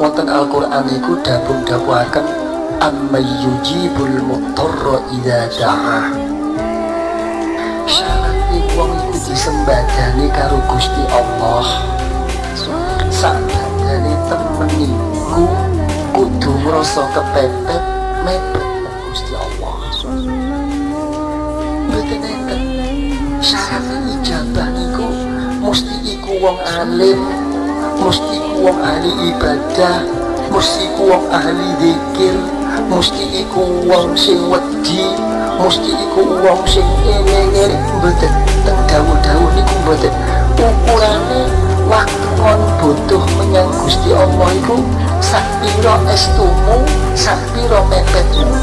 wonten Al-Qur'an iku dapun dawaken amma yujibul mutarra idza da'a syarat wong iku disembadani karo Gusti Allah. Sakjane temen iku kudu ngrasa kepepet mepet Gusti Allah. Enten syarat ijabah niku mesti iku wong alim mesti iku wong ahli ibadah mesti iku wong ahli zikir mesti iku wong sing wedi mesti iku wong sing ngene-ngene mboten teng dawuh-dawuh niku mboten. Ukurane waktu kon butuh menyang Gusti Allah iku sak pira estumu sak pira mepetmu